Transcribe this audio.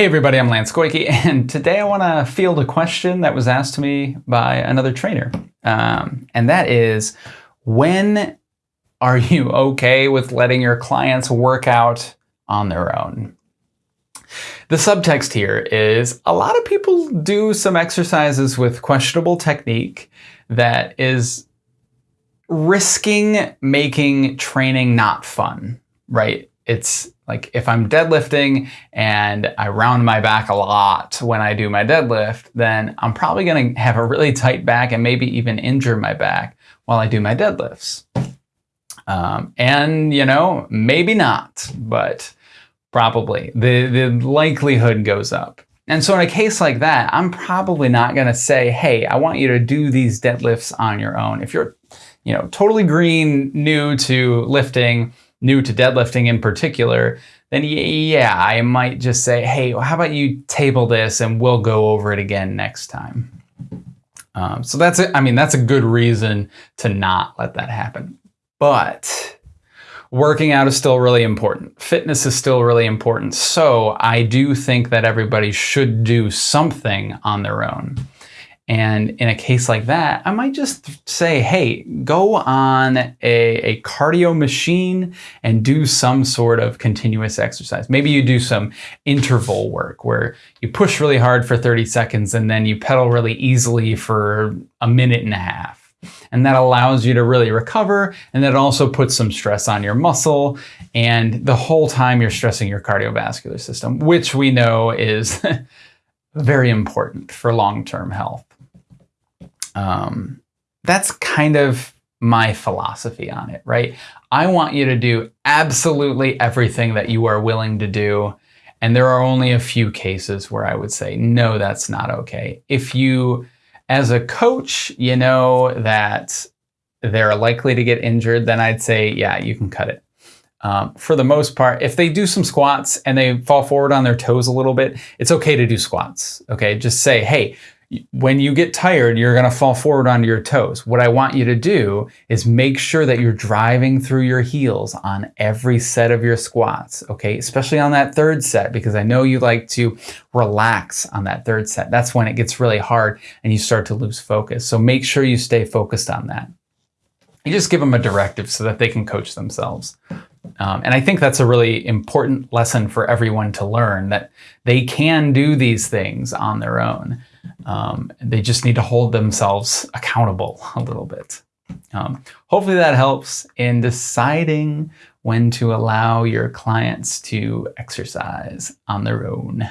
Hey everybody, I'm Lance Koike, and today I want to field a question that was asked to me by another trainer. Um, and that is, when are you okay with letting your clients work out on their own? The subtext here is a lot of people do some exercises with questionable technique that is risking making training not fun, right? It's like if I'm deadlifting and I round my back a lot when I do my deadlift, then I'm probably going to have a really tight back and maybe even injure my back while I do my deadlifts. Um, and, you know, maybe not, but probably the, the likelihood goes up. And so in a case like that, I'm probably not going to say, hey, I want you to do these deadlifts on your own. If you're, you know, totally green, new to lifting, new to deadlifting in particular, then yeah, I might just say, hey, how about you table this and we'll go over it again next time. Um, so that's it. I mean, that's a good reason to not let that happen. But working out is still really important. Fitness is still really important. So I do think that everybody should do something on their own. And in a case like that, I might just say, hey, go on a, a, cardio machine and do some sort of continuous exercise. Maybe you do some interval work where you push really hard for 30 seconds and then you pedal really easily for a minute and a half. And that allows you to really recover. And that also puts some stress on your muscle. And the whole time you're stressing your cardiovascular system, which we know is very important for long-term health. Um, that's kind of my philosophy on it, right? I want you to do absolutely everything that you are willing to do. And there are only a few cases where I would say, no, that's not okay. If you, as a coach, you know that they're likely to get injured, then I'd say, yeah, you can cut it. Um, for the most part, if they do some squats and they fall forward on their toes a little bit, it's okay to do squats. Okay, just say, hey, when you get tired, you're going to fall forward onto your toes. What I want you to do is make sure that you're driving through your heels on every set of your squats, okay? Especially on that third set, because I know you like to relax on that third set. That's when it gets really hard and you start to lose focus. So make sure you stay focused on that. You just give them a directive so that they can coach themselves. Um, and I think that's a really important lesson for everyone to learn that they can do these things on their own. Um, they just need to hold themselves accountable a little bit. Um, hopefully that helps in deciding when to allow your clients to exercise on their own.